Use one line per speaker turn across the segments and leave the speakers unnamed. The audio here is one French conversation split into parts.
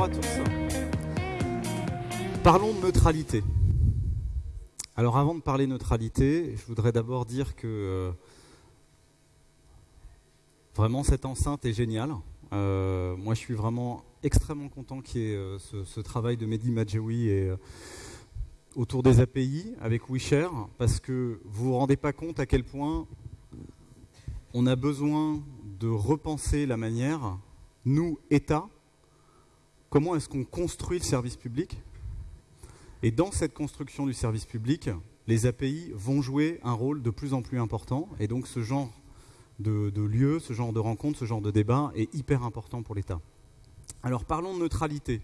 bonjour à tous. Parlons de neutralité. Alors avant de parler neutralité, je voudrais d'abord dire que euh, vraiment cette enceinte est géniale. Euh, moi je suis vraiment extrêmement content qu'il y ait euh, ce, travail de Mehdi Majewi et, autour des API avec WeShare, parce que vous ne vous rendez pas compte à quel point on a besoin de repenser la manière, nous, État, comment est-ce qu'on construit le service public? Et dans cette construction du service public, les API vont jouer un rôle de plus en plus important. Et donc ce genre de, lieu, ce genre de rencontre, ce genre de débat est hyper important pour l'État. Alors parlons de neutralité.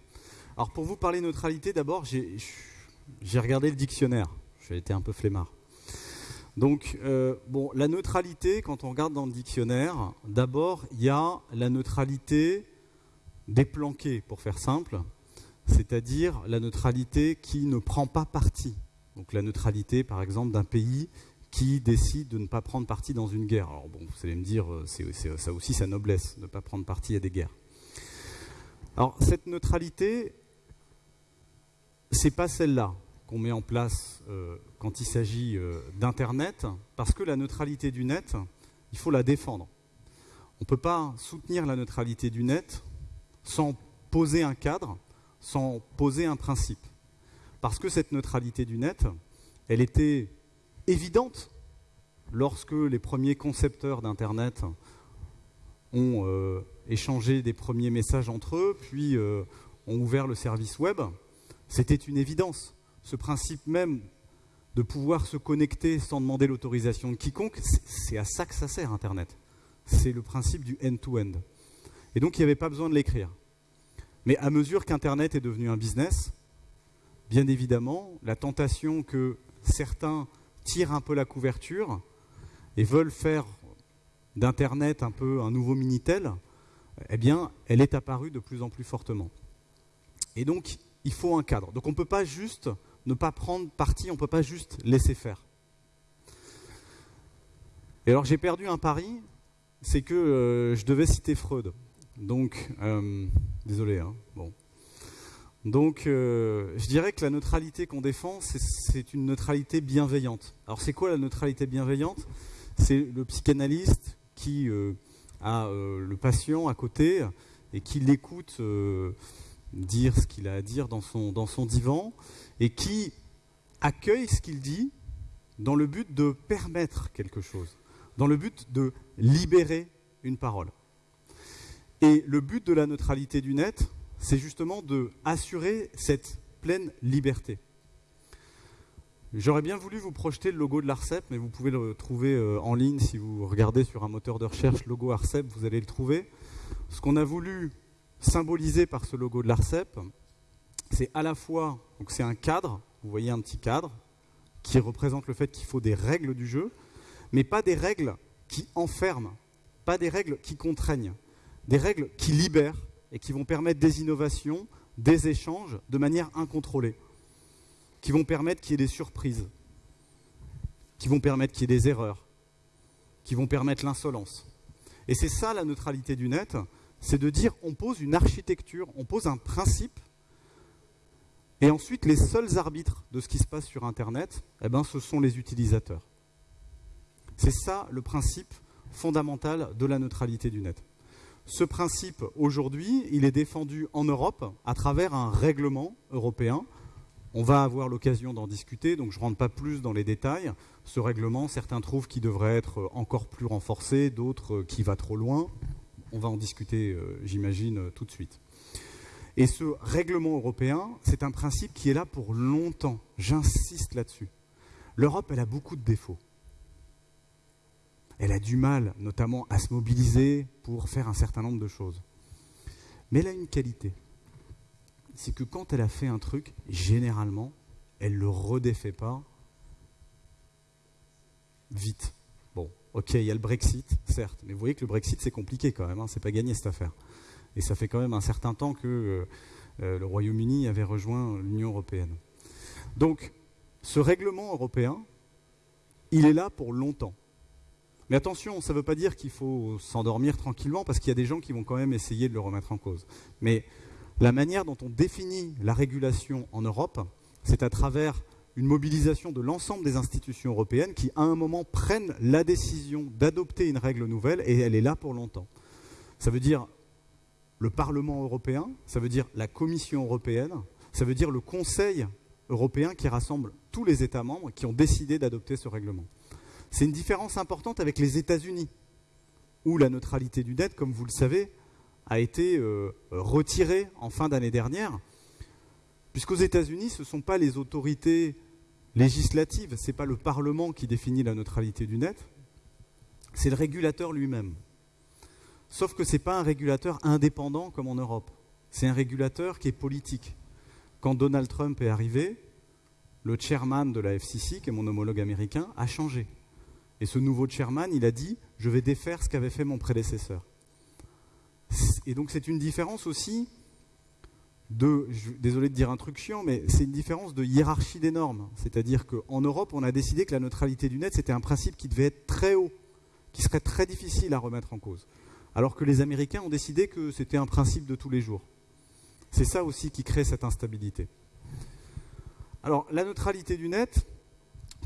Alors pour vous parler de neutralité, d'abord, j'ai regardé le dictionnaire. J'ai été un peu flemmard. Donc, euh, bon, la neutralité, quand on regarde dans le dictionnaire, d'abord, il y a la neutralité déplanquée, pour faire simple, c'est-à-dire la neutralité qui ne prend pas parti. Donc la neutralité, par exemple, d'un pays qui décide de ne pas prendre parti dans une guerre. Alors bon, vous allez me dire, euh, c'est ça aussi sa noblesse, ne pas prendre parti à des guerres. Alors cette neutralité, c'est pas celle-là qu'on met en place euh, quand il s'agit euh, d'Internet, parce que la neutralité du net, il faut la défendre. On ne peut pas soutenir la neutralité du net sans poser un cadre, sans poser un principe. Parce que cette neutralité du net, elle était évidente lorsque les premiers concepteurs d'Internet ont euh, échangé des premiers messages entre eux, puis ont ouvert le service web. C'était une évidence ce principe même de pouvoir se connecter sans demander l'autorisation de quiconque, c'est à ça que ça sert Internet. C'est le principe du end-to-end. Et donc il n'y avait pas besoin de l'écrire. Mais à mesure qu'Internet est devenu un business, bien évidemment, la tentation que certains tirent un peu la couverture et veulent faire d'Internet un peu un nouveau Minitel, eh bien, elle est apparue de plus en plus fortement. Et donc, il faut un cadre. Donc on ne peut pas juste ne pas prendre parti, on ne peut pas juste laisser faire. Et alors j'ai perdu un pari, c'est que euh, je devais citer Freud. Donc, euh, désolé, hein, bon. Donc, euh, je dirais que la neutralité qu'on défend, c'est une neutralité bienveillante. Alors, c'est quoi la neutralité bienveillante? C'est le psychanalyste qui a le patient à côté et qui l'écoute dire ce qu'il a à dire dans son divan et qui accueille ce qu'il dit dans le but de permettre quelque chose, dans le but de libérer une parole. Et le but de la neutralité du net, c'est justement de assurer cette pleine liberté. J'aurais bien voulu vous projeter le logo de l'ARCEP, mais vous pouvez le trouver euh, en ligne si vous regardez sur un moteur de recherche logo ARCEP, vous allez le trouver. Ce qu'on a voulu symboliser par ce logo de l'ARCEP, c'est à la fois, donc c'est un cadre, vous voyez un petit cadre, qui représente le fait qu'il faut des règles du jeu, mais pas des règles qui enferment, pas des règles qui contraignent, des règles qui libèrent et qui vont permettre des innovations, des échanges de manière incontrôlée, qui vont permettre qu'il y ait des surprises, qui vont permettre qu'il y ait des erreurs, qui vont permettre l'insolence. Et c'est ça la neutralité du net, c'est de dire on pose une architecture, on pose un principe, et ensuite les seuls arbitres de ce qui se passe sur Internet, eh ben, ce sont les utilisateurs. C'est ça le principe fondamental de la neutralité du net. Ce principe, aujourd'hui, il est défendu en Europe à travers un règlement européen. On va avoir l'occasion d'en discuter, donc je ne rentre pas plus dans les détails. Ce règlement, certains trouvent qu'il devrait être encore plus renforcé, d'autres qu'il va trop loin on va en discuter, euh, j'imagine, euh, tout de suite. Et ce règlement européen, c'est un principe qui est là pour longtemps. J'insiste là-dessus. L'Europe, elle a beaucoup de défauts. Elle a du mal, notamment, à se mobiliser pour faire un certain nombre de choses. Mais elle a une qualité. C'est que quand elle a fait un truc, généralement, elle ne le redéfait pas vite. Ok, il y a le Brexit, certes, mais vous voyez que le Brexit, c'est compliqué quand même, hein, c'est pas gagné cette affaire. Et ça fait quand même un certain temps que euh, euh, le Royaume-Uni avait rejoint l'Union européenne. Donc, ce règlement européen, il est là pour longtemps. Mais attention, ça ne veut pas dire qu'il faut s'endormir tranquillement, parce qu'il y a des gens qui vont quand même essayer de le remettre en cause. Mais la manière dont on définit la régulation en Europe, c'est à travers une mobilisation de l'ensemble des institutions européennes qui, à un moment, prennent la décision d'adopter une règle nouvelle et elle est là pour longtemps. Ça veut dire le Parlement européen, ça veut dire la Commission européenne, ça veut dire le Conseil européen qui rassemble tous les États membres qui ont décidé d'adopter ce règlement. C'est une différence importante avec les États-Unis, où la neutralité du net, comme vous le savez, a été euh, retirée en fin d'année dernière, puisqu'aux États-Unis, ce ne sont pas les autorités législatives, ce n'est pas le Parlement qui définit la neutralité du net, c'est le régulateur lui-même. Sauf que ce n'est pas un régulateur indépendant comme en Europe, c'est un régulateur qui est politique. Quand Donald Trump est arrivé, le chairman de la FCC, qui est mon homologue américain, a changé. Et ce nouveau chairman, il a dit, je vais défaire ce qu'avait fait mon prédécesseur. Et donc c'est une différence aussi de, désolé de dire un truc chiant, mais c'est une différence de hiérarchie des normes. C'est-à-dire qu'en Europe, on a décidé que la neutralité du net, c'était un principe qui devait être très haut, qui serait très difficile à remettre en cause. Alors que les Américains ont décidé que c'était un principe de tous les jours. C'est ça aussi qui crée cette instabilité. Alors, la neutralité du net,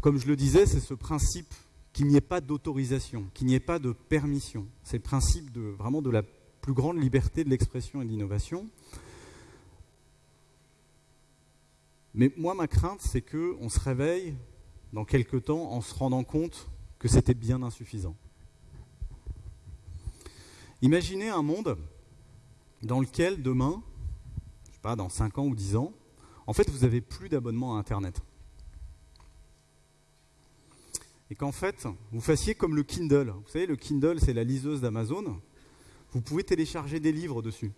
comme je le disais, c'est ce principe qu'il n'y ait pas d'autorisation, qu'il n'y ait pas de permission. C'est le principe de, vraiment de la plus grande liberté de l'expression et de l'innovation. Mais moi, ma crainte, c'est qu'on se réveille dans quelques temps en se rendant compte que c'était bien insuffisant. Imaginez un monde dans lequel demain, je sais pas, dans 5 ans ou 10 ans, en fait, vous n'avez plus d'abonnement à Internet et qu'en fait, vous fassiez comme le Kindle. Vous savez, le Kindle, c'est la liseuse d'Amazon. Vous pouvez télécharger des livres dessus.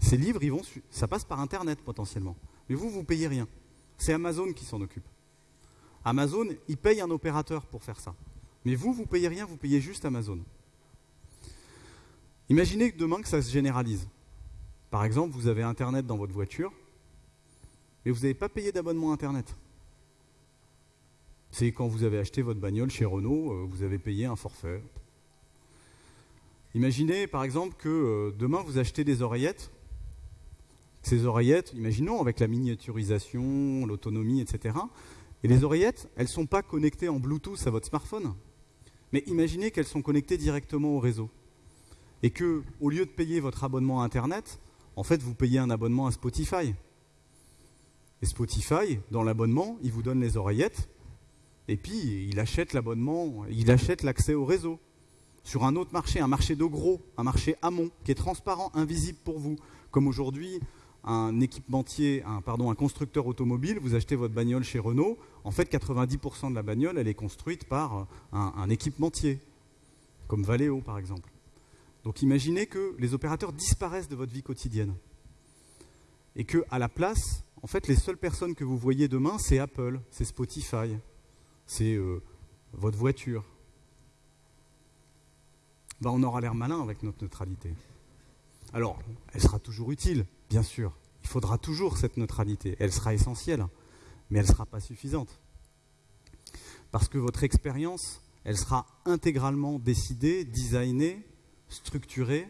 Ces livres, ils vont, ça passe par Internet potentiellement. Mais vous, vous payez rien. C'est Amazon qui s'en occupe. Amazon, il paye un opérateur pour faire ça. Mais vous, vous payez rien, vous payez juste Amazon. Imaginez que demain que ça se généralise. Par exemple, vous avez Internet dans votre voiture, mais vous n'avez pas payé d'abonnement Internet. C'est quand vous avez acheté votre bagnole chez Renault, euh, vous avez payé un forfait. Imaginez par exemple que euh, demain vous achetez des oreillettes. Ces oreillettes, imaginons avec la miniaturisation, l'autonomie, etc. Et les oreillettes, elles ne sont pas connectées en Bluetooth à votre smartphone. Mais imaginez qu'elles sont connectées directement au réseau. Et que, au lieu de payer votre abonnement à Internet, en fait, vous payez un abonnement à Spotify. Et Spotify, dans l'abonnement, il vous donne les oreillettes, et puis il achète l'abonnement, il achète l'accès au réseau sur un autre marché, un marché de gros, un marché amont, qui est transparent, invisible pour vous. Comme aujourd'hui, un équipementier, un, pardon, un constructeur automobile, vous achetez votre bagnole chez Renault, en fait 90% de la bagnole, elle est construite par un, un équipementier, comme Valeo par exemple. Donc imaginez que les opérateurs disparaissent de votre vie quotidienne. Et que à la place, en fait, les seules personnes que vous voyez demain, c'est Apple, c'est Spotify, c'est euh, votre voiture. Ben, on aura l'air malin avec notre neutralité. Alors, elle sera toujours utile, bien sûr. Il faudra toujours cette neutralité. Elle sera essentielle, mais elle ne sera pas suffisante. Parce que votre expérience, elle sera intégralement décidée, designée, structurée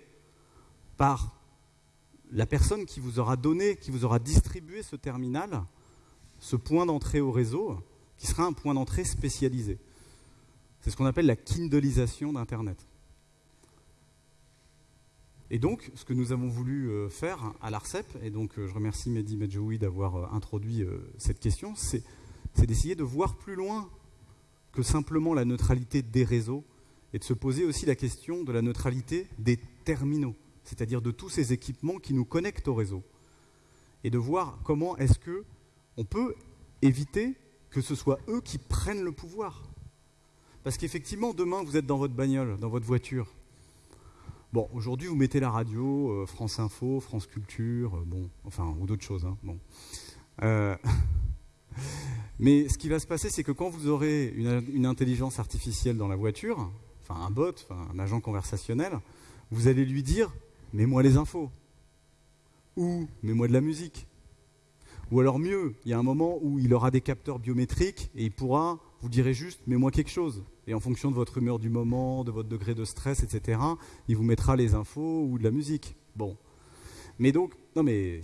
par la personne qui vous aura donné, qui vous aura distribué ce terminal, ce point d'entrée au réseau, qui sera un point d'entrée spécialisé. C'est ce qu'on appelle la kindleisation d'Internet. Et donc, ce que nous avons voulu euh, faire à l'ARCEP, et donc euh, je remercie Mehdi Medjoui d'avoir euh, introduit cette question, c'est d'essayer de voir plus loin que simplement la neutralité des réseaux et de se poser aussi la question de la neutralité des terminaux, c'est-à-dire de tous ces équipements qui nous connectent au réseau. Et de voir comment est-ce que on peut éviter que ce soit eux qui prennent le pouvoir. Parce qu'effectivement, demain, vous êtes dans votre bagnole, dans votre voiture. Bon, aujourd'hui, vous mettez la radio, euh, France Info, France Culture, euh, bon, enfin, ou d'autres choses. Hein. Euh, mais ce qui va se passer, c'est que quand vous aurez une, une, intelligence artificielle dans la voiture, enfin un bot, enfin, un agent conversationnel, vous allez lui dire Mets-moi les infos. Ou Mets-moi de la musique. Ou alors mieux, il y a un moment où il aura des capteurs biométriques et il pourra, vous direz juste, mets-moi quelque chose. Et en fonction de votre humeur du moment, de votre degré de stress, etc., il vous mettra les infos ou de la musique. Bon. Mais donc, non mais,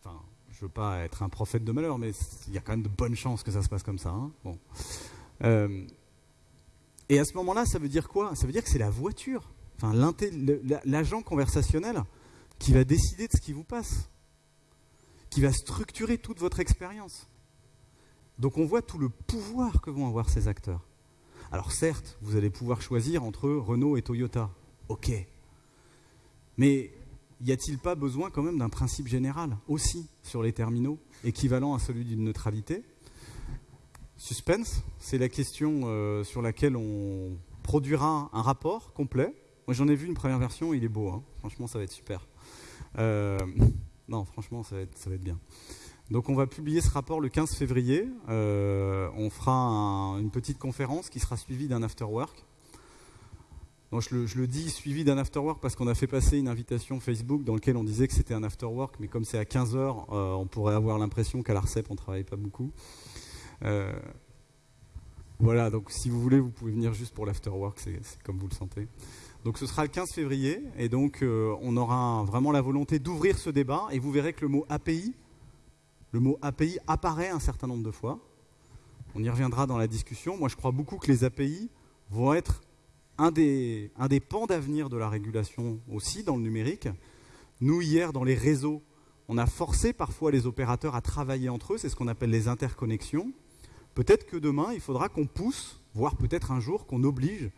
enfin, je veux pas être un prophète de malheur, mais il y a quand même de bonnes chances que ça se passe comme ça. Hein. bon. Euh, et à ce moment-là, ça veut dire quoi? Ça veut dire que c'est la voiture, enfin l'agent conversationnel qui va décider de ce qui vous passe, qui va structurer toute votre expérience. Donc on voit tout le pouvoir que vont avoir ces acteurs. Alors certes, vous allez pouvoir choisir entre Renault et Toyota. Ok. Mais y a-t-il pas besoin quand même d'un principe général aussi sur les terminaux, équivalent à celui d'une neutralité? Suspense, c'est la question euh, sur laquelle on produira un rapport complet. Moi j'en ai vu une première version, il est beau, hein. franchement ça va être super. Euh, non, franchement ça va, être, bien. Donc on va publier ce rapport le 15 février. Euh, on fera une petite conférence qui sera suivie d'un afterwork. Donc je, le, dis suivi d'un afterwork parce qu'on a fait passer une invitation Facebook dans laquelle on disait que c'était un afterwork, mais comme c'est à 15h, on pourrait avoir l'impression qu'à l'ARCEP on ne travaille pas beaucoup. Euh, voilà, donc si vous voulez, vous pouvez venir juste pour l'afterwork, c'est comme vous le sentez. Donc ce sera le 15 février, et donc euh, on aura vraiment la volonté d'ouvrir ce débat, et vous verrez que le mot API, le mot API apparaît un certain nombre de fois. On y reviendra dans la discussion. Moi, je crois beaucoup que les API vont être un des, un des pans d'avenir de la régulation aussi dans le numérique. Nous, hier, dans les réseaux, on a forcé parfois les opérateurs à travailler entre eux, c'est ce qu'on appelle les interconnexions. Peut-être que demain, il faudra qu'on pousse, voire peut-être un jour qu'on oblige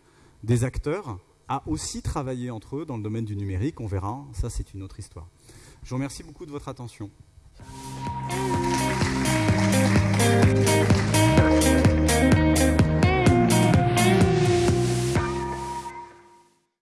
des acteurs à aussi travailler entre eux dans le domaine du numérique. On verra, ça c'est une autre histoire. Je vous remercie beaucoup de votre attention.